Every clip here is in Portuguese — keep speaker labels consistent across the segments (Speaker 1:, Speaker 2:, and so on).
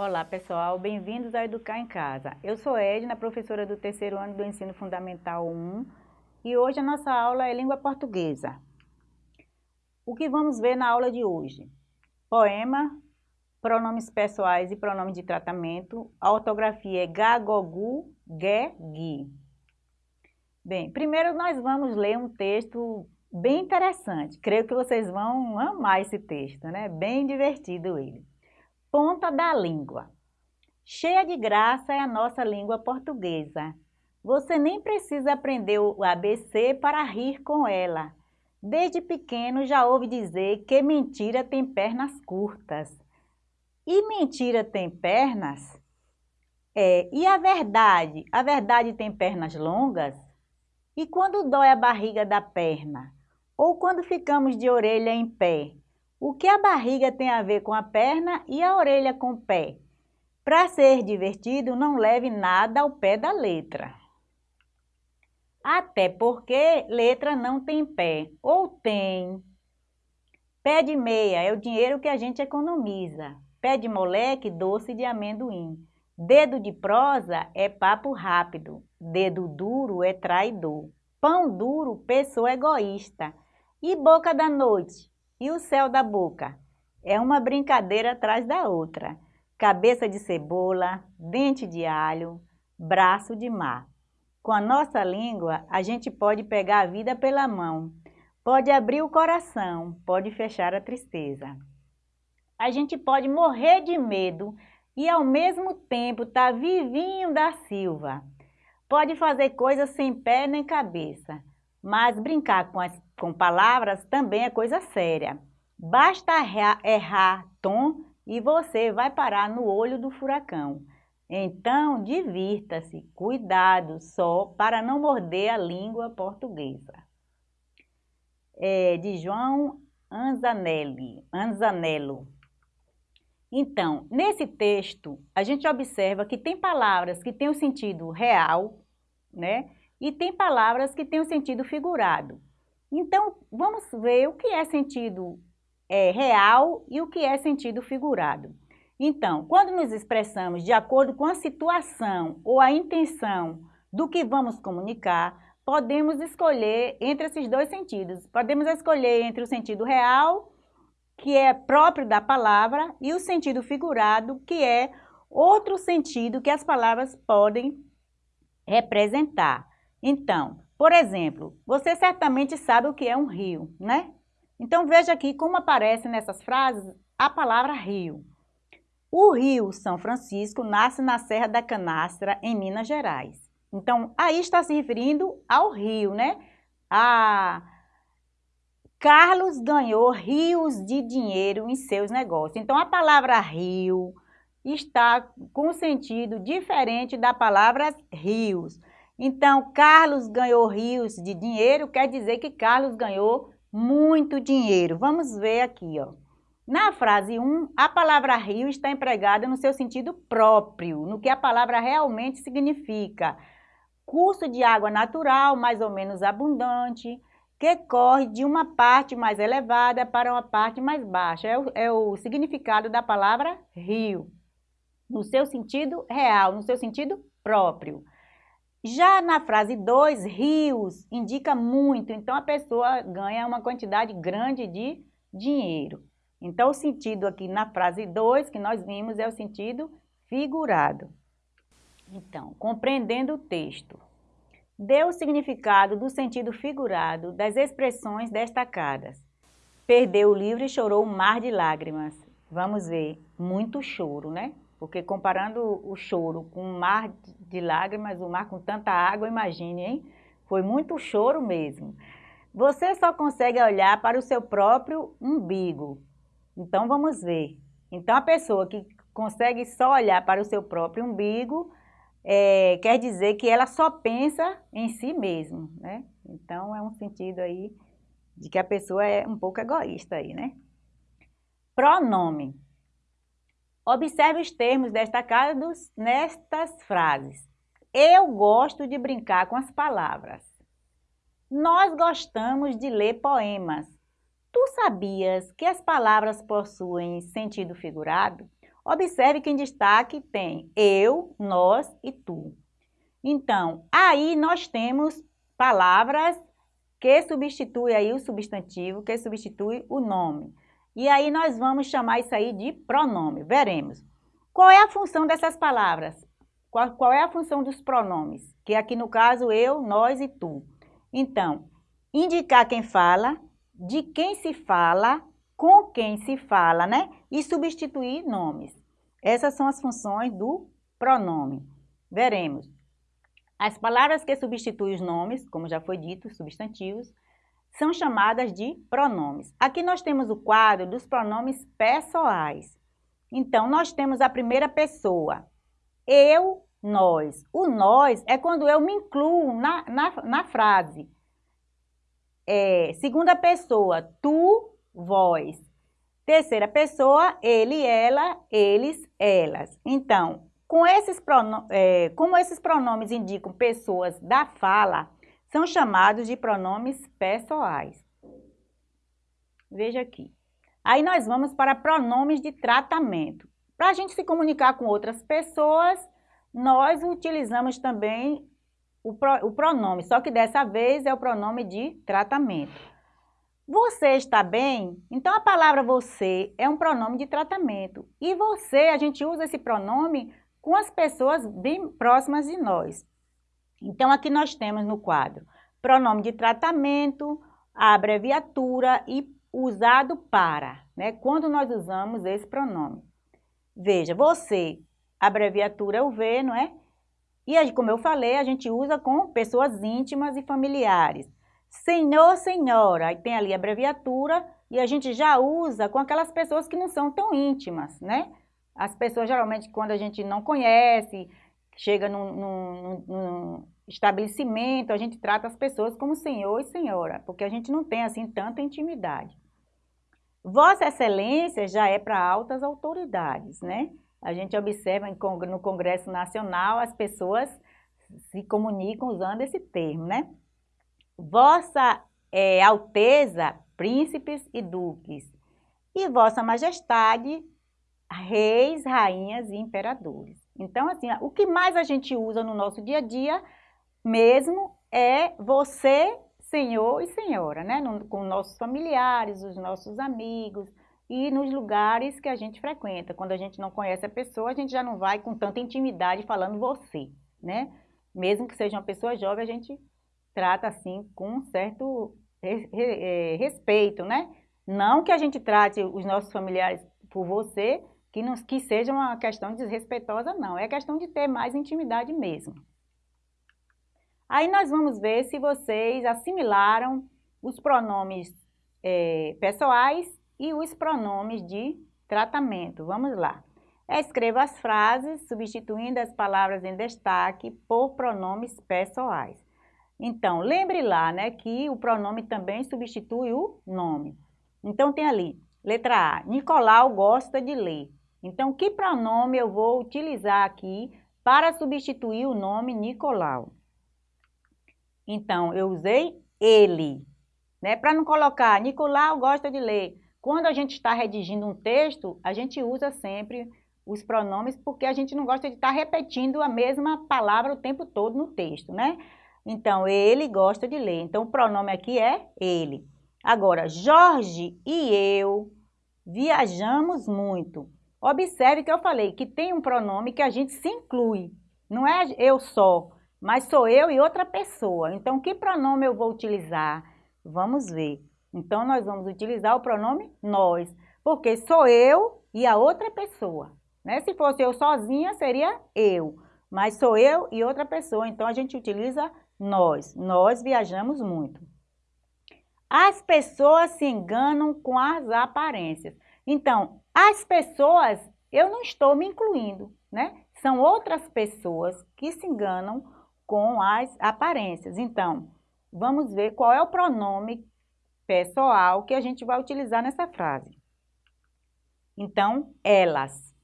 Speaker 1: Olá pessoal, bem-vindos a Educar em Casa. Eu sou Edna, professora do terceiro ano do Ensino Fundamental 1 e hoje a nossa aula é Língua Portuguesa. O que vamos ver na aula de hoje? Poema, pronomes pessoais e pronomes de tratamento, a ortografia é gagogu, ge, gui. Bem, primeiro nós vamos ler um texto bem interessante, creio que vocês vão amar esse texto, né? Bem divertido ele ponta da língua. Cheia de graça é a nossa língua portuguesa. Você nem precisa aprender o ABC para rir com ela. Desde pequeno já ouve dizer que mentira tem pernas curtas. E mentira tem pernas? É, e a verdade? A verdade tem pernas longas? E quando dói a barriga da perna? Ou quando ficamos de orelha em pé? O que a barriga tem a ver com a perna e a orelha com o pé? Para ser divertido, não leve nada ao pé da letra. Até porque letra não tem pé, ou tem. Pé de meia é o dinheiro que a gente economiza. Pé de moleque, doce de amendoim. Dedo de prosa é papo rápido. Dedo duro é traidor. Pão duro, pessoa egoísta. E boca da noite? E o céu da boca? É uma brincadeira atrás da outra. Cabeça de cebola, dente de alho, braço de mar. Com a nossa língua, a gente pode pegar a vida pela mão, pode abrir o coração, pode fechar a tristeza. A gente pode morrer de medo e ao mesmo tempo tá vivinho da Silva. Pode fazer coisas sem pé nem cabeça, mas brincar com, as, com palavras também é coisa séria. Basta errar, tom e você vai parar no olho do furacão. Então, divirta-se, cuidado só para não morder a língua portuguesa. É, de João Anzanelli, Anzanello. Então, nesse texto, a gente observa que tem palavras que têm o sentido real, né? e tem palavras que têm o um sentido figurado. Então, vamos ver o que é sentido é, real e o que é sentido figurado. Então, quando nos expressamos de acordo com a situação ou a intenção do que vamos comunicar, podemos escolher entre esses dois sentidos. Podemos escolher entre o sentido real, que é próprio da palavra, e o sentido figurado, que é outro sentido que as palavras podem representar. Então, por exemplo, você certamente sabe o que é um rio, né? Então veja aqui como aparece nessas frases a palavra rio. O rio São Francisco nasce na Serra da Canastra, em Minas Gerais. Então, aí está se referindo ao rio, né? A Carlos ganhou rios de dinheiro em seus negócios. Então, a palavra rio está com sentido diferente da palavra rios. Então, Carlos ganhou rios de dinheiro, quer dizer que Carlos ganhou muito dinheiro. Vamos ver aqui, ó. Na frase 1, a palavra rio está empregada no seu sentido próprio, no que a palavra realmente significa. Curso de água natural, mais ou menos abundante, que corre de uma parte mais elevada para uma parte mais baixa. É o, é o significado da palavra rio, no seu sentido real, no seu sentido próprio. Já na frase 2, rios indica muito, então a pessoa ganha uma quantidade grande de dinheiro. Então o sentido aqui na frase 2 que nós vimos é o sentido figurado. Então, compreendendo o texto, dê o significado do sentido figurado das expressões destacadas. Perdeu o livro e chorou um mar de lágrimas. Vamos ver, muito choro, né? Porque comparando o choro com um mar de lágrimas, o mar com tanta água, imagine, hein? Foi muito choro mesmo. Você só consegue olhar para o seu próprio umbigo. Então, vamos ver. Então, a pessoa que consegue só olhar para o seu próprio umbigo, é, quer dizer que ela só pensa em si mesma, né? Então, é um sentido aí de que a pessoa é um pouco egoísta aí, né? Pronome. Observe os termos destacados nestas frases. Eu gosto de brincar com as palavras. Nós gostamos de ler poemas. Tu sabias que as palavras possuem sentido figurado? Observe que em destaque tem eu, nós e tu. Então, aí nós temos palavras que substitui aí o substantivo, que substitui o nome. E aí nós vamos chamar isso aí de pronome. Veremos. Qual é a função dessas palavras? Qual, qual é a função dos pronomes? Que aqui no caso eu, nós e tu. Então, indicar quem fala, de quem se fala, com quem se fala, né? E substituir nomes. Essas são as funções do pronome. Veremos. As palavras que substituem os nomes, como já foi dito, substantivos, são chamadas de pronomes. Aqui nós temos o quadro dos pronomes pessoais. Então, nós temos a primeira pessoa, eu, nós. O nós é quando eu me incluo na, na, na frase. É, segunda pessoa, tu, vós. Terceira pessoa, ele, ela, eles, elas. Então, com esses é, como esses pronomes indicam pessoas da fala, são chamados de pronomes pessoais. Veja aqui. Aí nós vamos para pronomes de tratamento. Para a gente se comunicar com outras pessoas, nós utilizamos também o, pro, o pronome, só que dessa vez é o pronome de tratamento. Você está bem? Então a palavra você é um pronome de tratamento. E você, a gente usa esse pronome com as pessoas bem próximas de nós. Então, aqui nós temos no quadro pronome de tratamento, a abreviatura e usado para, né? Quando nós usamos esse pronome. Veja, você, abreviatura é o V, não é? E aí, como eu falei, a gente usa com pessoas íntimas e familiares. Senhor, senhora, aí tem ali a abreviatura e a gente já usa com aquelas pessoas que não são tão íntimas, né? As pessoas, geralmente, quando a gente não conhece, chega num, num, num, estabelecimento, a gente trata as pessoas como senhor e senhora, porque a gente não tem, assim, tanta intimidade. Vossa Excelência já é para altas autoridades, né? A gente observa no Congresso Nacional as pessoas se comunicam usando esse termo, né? Vossa é, Alteza, príncipes e duques, e Vossa Majestade, reis, rainhas e imperadores. Então, assim, o que mais a gente usa no nosso dia a dia mesmo é você, senhor e senhora, né? No, com nossos familiares, os nossos amigos e nos lugares que a gente frequenta. Quando a gente não conhece a pessoa, a gente já não vai com tanta intimidade falando você, né? Mesmo que seja uma pessoa jovem, a gente trata assim com certo é, respeito, né? Não que a gente trate os nossos familiares por você, que, não, que seja uma questão desrespeitosa, não. É questão de ter mais intimidade mesmo. Aí nós vamos ver se vocês assimilaram os pronomes é, pessoais e os pronomes de tratamento. Vamos lá. Escreva as frases substituindo as palavras em destaque por pronomes pessoais. Então, lembre lá né, que o pronome também substitui o nome. Então, tem ali, letra A, Nicolau gosta de ler. Então, que pronome eu vou utilizar aqui para substituir o nome Nicolau? Então, eu usei ele, né? Para não colocar Nicolau gosta de ler. Quando a gente está redigindo um texto, a gente usa sempre os pronomes porque a gente não gosta de estar tá repetindo a mesma palavra o tempo todo no texto, né? Então, ele gosta de ler. Então, o pronome aqui é ele. Agora, Jorge e eu viajamos muito. Observe que eu falei que tem um pronome que a gente se inclui. Não é eu só, mas sou eu e outra pessoa. Então, que pronome eu vou utilizar? Vamos ver. Então, nós vamos utilizar o pronome nós, porque sou eu e a outra pessoa. Né? Se fosse eu sozinha, seria eu, mas sou eu e outra pessoa. Então, a gente utiliza nós. Nós viajamos muito. As pessoas se enganam com as aparências. Então, as pessoas, eu não estou me incluindo, né? São outras pessoas que se enganam com as aparências. Então, vamos ver qual é o pronome pessoal que a gente vai utilizar nessa frase. Então, elas.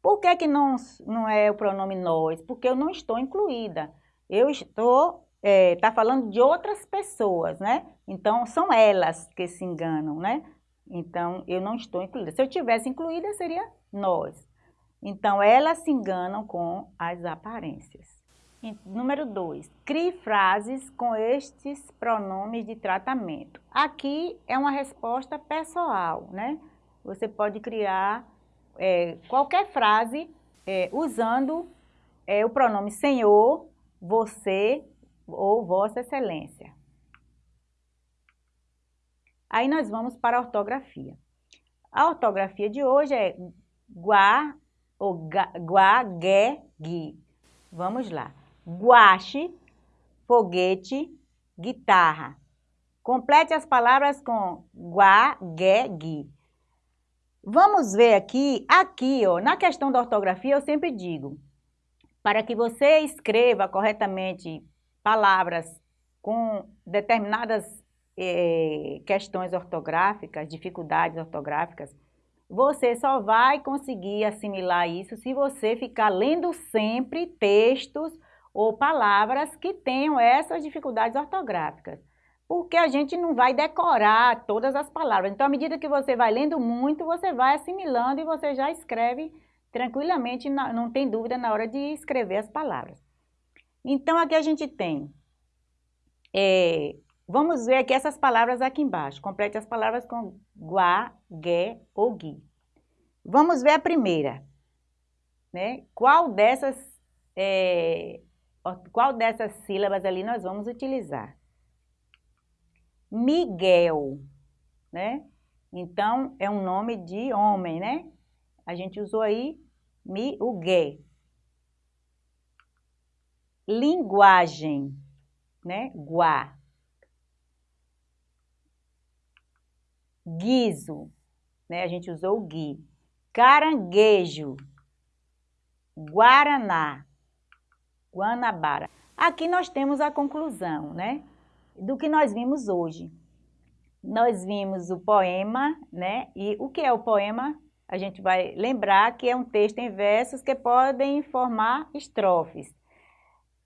Speaker 1: Por que, que não, não é o pronome nós? Porque eu não estou incluída. Eu estou, é, tá falando de outras pessoas, né? Então, são elas que se enganam, né? Então, eu não estou incluída. Se eu tivesse incluída, seria nós. Então, elas se enganam com as aparências. Número 2, crie frases com estes pronomes de tratamento. Aqui é uma resposta pessoal, né? Você pode criar é, qualquer frase é, usando é, o pronome senhor, você ou vossa excelência. Aí nós vamos para a ortografia. A ortografia de hoje é guá ou guá, gué, gui. Vamos lá guache, foguete, guitarra. Complete as palavras com gua, gué, gui. Vamos ver aqui, aqui, ó, na questão da ortografia, eu sempre digo, para que você escreva corretamente palavras com determinadas eh, questões ortográficas, dificuldades ortográficas, você só vai conseguir assimilar isso se você ficar lendo sempre textos ou palavras que tenham essas dificuldades ortográficas. Porque a gente não vai decorar todas as palavras. Então, à medida que você vai lendo muito, você vai assimilando e você já escreve tranquilamente, não tem dúvida na hora de escrever as palavras. Então, aqui a gente tem, é, vamos ver aqui essas palavras aqui embaixo. Complete as palavras com guá, gué ou gui. Vamos ver a primeira. Né? Qual dessas é, qual dessas sílabas ali nós vamos utilizar? Miguel, né? Então, é um nome de homem, né? A gente usou aí Miguel. Linguagem, né? Guá. Guiso, né? A gente usou o gui. Caranguejo. Guaraná. Guanabara. Aqui nós temos a conclusão, né? Do que nós vimos hoje. Nós vimos o poema, né? E o que é o poema? A gente vai lembrar que é um texto em versos que podem formar estrofes.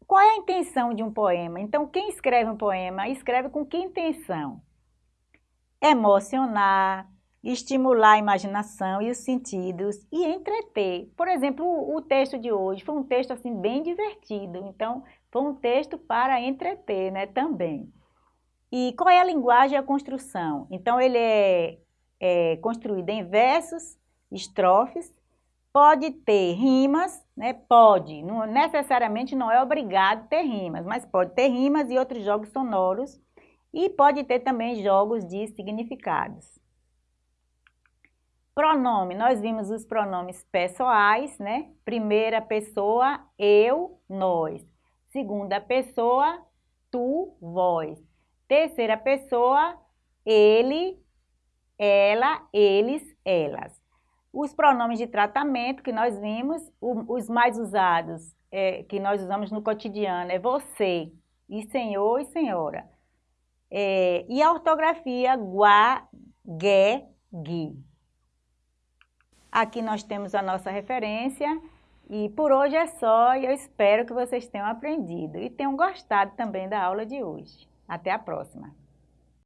Speaker 1: Qual é a intenção de um poema? Então, quem escreve um poema, escreve com que intenção? Emocionar, estimular a imaginação e os sentidos e entreter. Por exemplo, o, texto de hoje foi um texto assim bem divertido, então foi um texto para entreter, né, também. E qual é a linguagem e a construção? Então ele é, é construído em versos, estrofes, pode ter rimas, né, pode, não, necessariamente não é obrigado ter rimas, mas pode ter rimas e outros jogos sonoros e pode ter também jogos de significados. Pronome, nós vimos os pronomes pessoais, né? Primeira pessoa, eu, nós. Segunda pessoa, tu, vós. Terceira pessoa, ele, ela, eles, elas. Os pronomes de tratamento que nós vimos, os mais usados, é, que nós usamos no cotidiano, é você, e senhor e senhora. É, e a ortografia, guá, gué, gui. Aqui nós temos a nossa referência e por hoje é só e eu espero que vocês tenham aprendido e tenham gostado também da aula de hoje. Até a próxima!